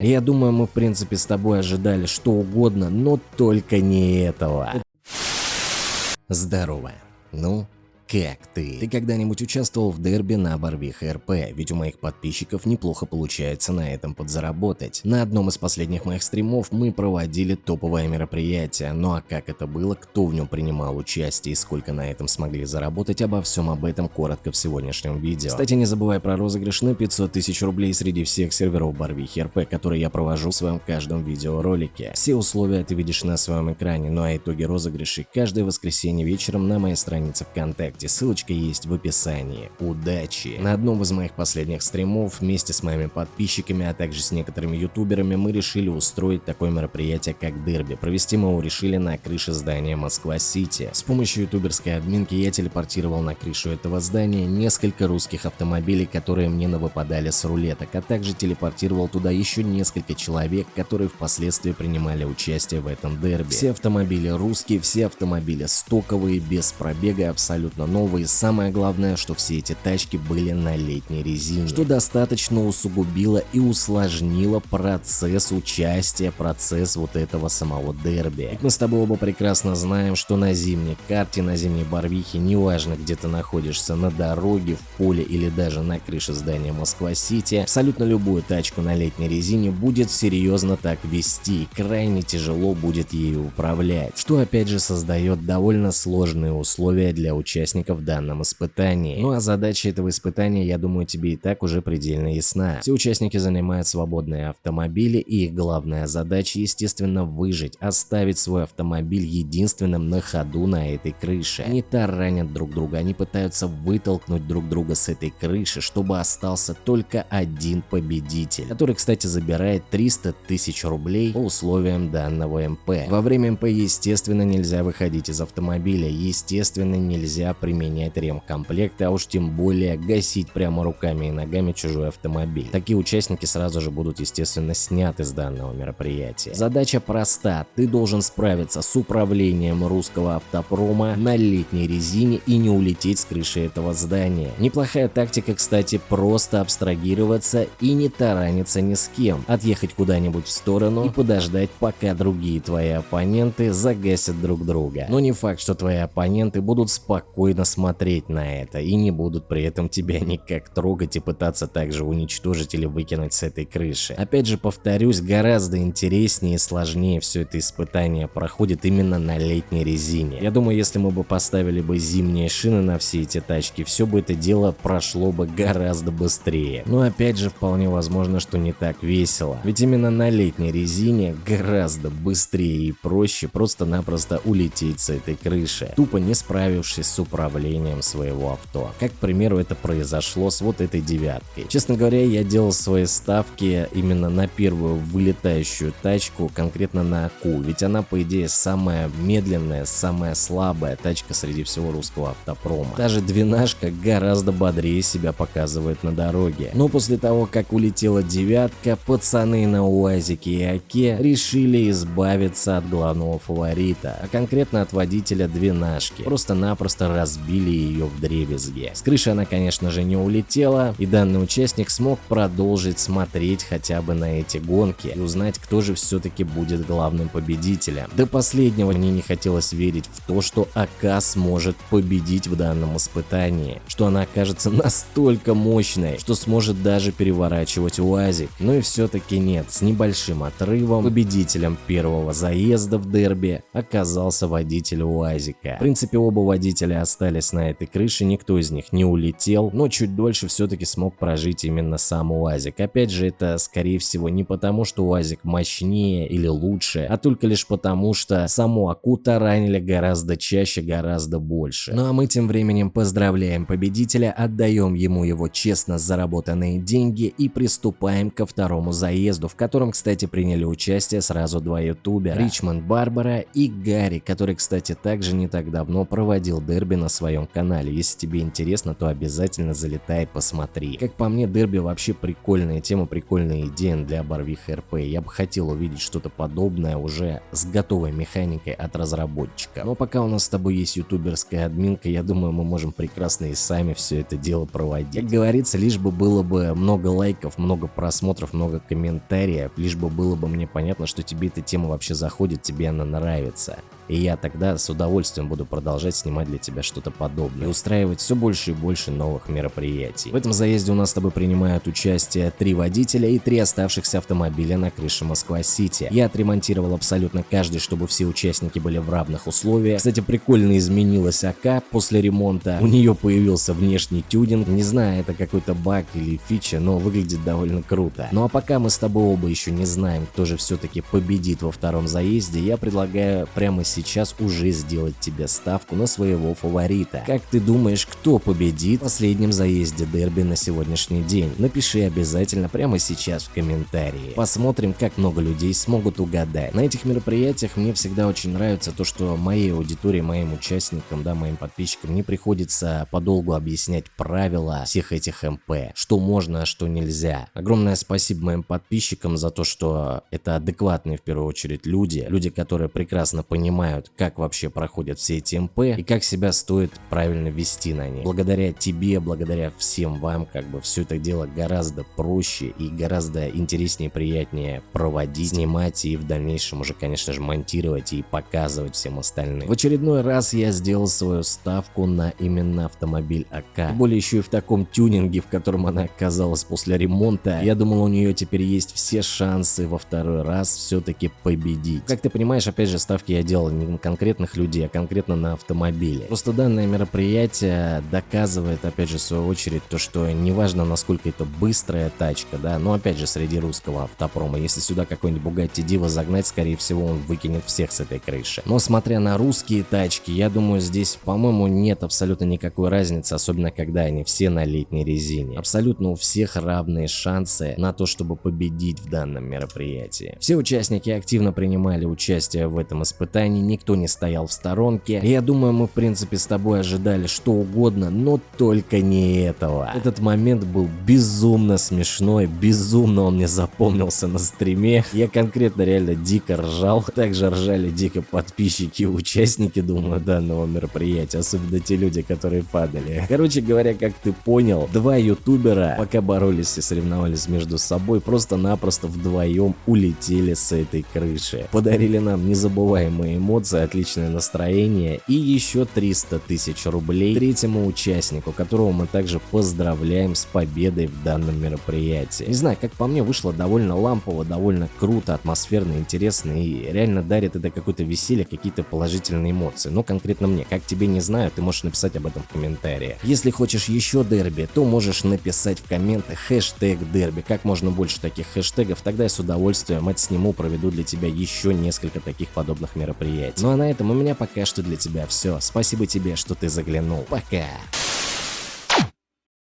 Я думаю, мы в принципе с тобой ожидали что угодно, но только не этого. Здорово. Ну, как ты? Ты когда-нибудь участвовал в дерби на Барвиха РП? Ведь у моих подписчиков неплохо получается на этом подзаработать. На одном из последних моих стримов мы проводили топовое мероприятие, ну а как это было, кто в нем принимал участие и сколько на этом смогли заработать, обо всем об этом коротко в сегодняшнем видео. Кстати, не забывай про розыгрыш на 500 тысяч рублей среди всех серверов Барвихи РП, которые я провожу в своем каждом видеоролике. Все условия ты видишь на своем экране, ну а итоги розыгрышей каждое воскресенье вечером на моей странице ВКонтакте ВКонтакте, ссылочка есть в описании. Удачи! На одном из моих последних стримов вместе с моими подписчиками, а также с некоторыми ютуберами мы решили устроить такое мероприятие как дерби. Провести мы его решили на крыше здания Москва-Сити. С помощью ютуберской админки я телепортировал на крышу этого здания несколько русских автомобилей, которые мне навыпадали с рулеток, а также телепортировал туда еще несколько человек, которые впоследствии принимали участие в этом дерби. Все автомобили русские, все автомобили стоковые, без пробега, абсолютно новые, самое главное, что все эти тачки были на летней резине, что достаточно усугубило и усложнило процесс участия, процесс вот этого самого дерби. Ведь мы с тобой оба прекрасно знаем, что на зимней карте, на зимней Барвихе, неважно где ты находишься, на дороге, в поле или даже на крыше здания Москва-Сити, абсолютно любую тачку на летней резине будет серьезно так вести и крайне тяжело будет ею управлять, что опять же создает довольно сложные условия для участников участников в данном испытании. Ну а задача этого испытания, я думаю, тебе и так уже предельно ясна. Все участники занимают свободные автомобили и их главная задача, естественно, выжить, оставить свой автомобиль единственным на ходу на этой крыше. Они таранят друг друга, они пытаются вытолкнуть друг друга с этой крыши, чтобы остался только один победитель, который, кстати, забирает 300 тысяч рублей по условиям данного МП. Во время МП, естественно, нельзя выходить из автомобиля, естественно, нельзя применять ремкомплекты, а уж тем более гасить прямо руками и ногами чужой автомобиль. Такие участники сразу же будут естественно сняты с данного мероприятия. Задача проста, ты должен справиться с управлением русского автопрома на летней резине и не улететь с крыши этого здания. Неплохая тактика, кстати, просто абстрагироваться и не тараниться ни с кем, отъехать куда-нибудь в сторону и подождать, пока другие твои оппоненты загасят друг друга. Но не факт, что твои оппоненты будут спокойно спокойно смотреть на это и не будут при этом тебя никак трогать и пытаться также уничтожить или выкинуть с этой крыши. Опять же повторюсь, гораздо интереснее и сложнее все это испытание проходит именно на летней резине. Я думаю, если мы бы поставили бы зимние шины на все эти тачки, все бы это дело прошло бы гораздо быстрее. Но опять же вполне возможно, что не так весело. Ведь именно на летней резине гораздо быстрее и проще просто-напросто улететь с этой крыши, тупо не справившись с управлением управлением своего авто. Как, к примеру, это произошло с вот этой девяткой. Честно говоря, я делал свои ставки именно на первую вылетающую тачку, конкретно на АКУ, ведь она, по идее, самая медленная, самая слабая тачка среди всего русского автопрома. Даже двенашка гораздо бодрее себя показывает на дороге. Но после того, как улетела девятка, пацаны на УАЗике и АКе решили избавиться от главного фаворита, а конкретно от водителя двенашки. Просто-напросто разбили разбили ее в дребезги. С крыши она, конечно же, не улетела, и данный участник смог продолжить смотреть хотя бы на эти гонки и узнать, кто же все-таки будет главным победителем. До последнего мне не хотелось верить в то, что АК сможет победить в данном испытании, что она окажется настолько мощной, что сможет даже переворачивать УАЗик. Но и все-таки нет, с небольшим отрывом победителем первого заезда в дерби оказался водитель УАЗика. В принципе, оба водителя остались остались на этой крыше, никто из них не улетел, но чуть дольше все-таки смог прожить именно сам УАЗик. Опять же, это скорее всего не потому, что УАЗик мощнее или лучше, а только лишь потому, что саму Акута ранили гораздо чаще, гораздо больше. Ну а мы тем временем поздравляем победителя, отдаем ему его честно заработанные деньги и приступаем ко второму заезду, в котором, кстати, приняли участие сразу два ютубера, Ричмонд Барбара и Гарри, который, кстати, также не так давно проводил дерби на на своем канале. Если тебе интересно, то обязательно залетай, посмотри. Как по мне, дерби вообще прикольная тема, прикольная идея для Барвиха РП. Я бы хотел увидеть что-то подобное уже с готовой механикой от разработчика. Но пока у нас с тобой есть ютуберская админка, я думаю, мы можем прекрасно и сами все это дело проводить. Как говорится, лишь бы было бы много лайков, много просмотров, много комментариев, лишь бы было бы мне понятно, что тебе эта тема вообще заходит, тебе она нравится. И я тогда с удовольствием буду продолжать снимать для тебя что-то подобное и устраивать все больше и больше новых мероприятий. В этом заезде у нас с тобой принимают участие три водителя и три оставшихся автомобиля на крыше Москва-Сити. Я отремонтировал абсолютно каждый, чтобы все участники были в равных условиях. Кстати, прикольно изменилась АК после ремонта. У нее появился внешний тюнинг. Не знаю, это какой-то баг или фича, но выглядит довольно круто. Ну а пока мы с тобой оба еще не знаем, кто же все-таки победит во втором заезде, я предлагаю прямо сейчас сейчас уже сделать тебе ставку на своего фаворита. Как ты думаешь, кто победит в последнем заезде дерби на сегодняшний день? Напиши обязательно прямо сейчас в комментарии. Посмотрим, как много людей смогут угадать. На этих мероприятиях мне всегда очень нравится то, что моей аудитории, моим участникам, да, моим подписчикам не приходится подолгу объяснять правила всех этих МП, что можно, а что нельзя. Огромное спасибо моим подписчикам за то, что это адекватные в первую очередь люди, люди, которые прекрасно понимают, знают, как вообще проходят все эти МП и как себя стоит правильно вести на них. Благодаря тебе, благодаря всем вам, как бы все это дело гораздо проще и гораздо интереснее приятнее проводить, снимать и в дальнейшем уже, конечно же, монтировать и показывать всем остальным. В очередной раз я сделал свою ставку на именно автомобиль АК. Более еще и в таком тюнинге, в котором она оказалась после ремонта. Я думал, у нее теперь есть все шансы во второй раз все-таки победить. Как ты понимаешь, опять же, ставки я делал не на конкретных людей, а конкретно на автомобиле. Просто данное мероприятие доказывает, опять же, в свою очередь, то, что неважно, насколько это быстрая тачка, да, но опять же, среди русского автопрома, если сюда какой-нибудь Bugatti Diva загнать, скорее всего, он выкинет всех с этой крыши. Но смотря на русские тачки, я думаю, здесь, по-моему, нет абсолютно никакой разницы, особенно когда они все на летней резине. Абсолютно у всех равные шансы на то, чтобы победить в данном мероприятии. Все участники активно принимали участие в этом испытании, никто не стоял в сторонке. Я думаю, мы в принципе с тобой ожидали что угодно, но только не этого. Этот момент был безумно смешной, безумно он мне запомнился на стриме. Я конкретно реально дико ржал, также ржали дико подписчики и участники, думаю, данного мероприятия, особенно те люди, которые падали. Короче говоря, как ты понял, два ютубера, пока боролись и соревновались между собой, просто-напросто вдвоем улетели с этой крыши. Подарили нам незабываемые эмоции эмоции, отличное настроение и еще 300 тысяч рублей третьему участнику, которого мы также поздравляем с победой в данном мероприятии. Не знаю, как по мне вышло довольно лампово, довольно круто, атмосферно, интересно и реально дарит это какое-то веселье, какие-то положительные эмоции. Но конкретно мне, как тебе не знаю, ты можешь написать об этом в комментариях. Если хочешь еще дерби, то можешь написать в комментах хэштег дерби. Как можно больше таких хэштегов, тогда я с удовольствием отсниму, проведу для тебя еще несколько таких подобных мероприятий. Ну а на этом у меня пока что для тебя все. Спасибо тебе, что ты заглянул. Пока.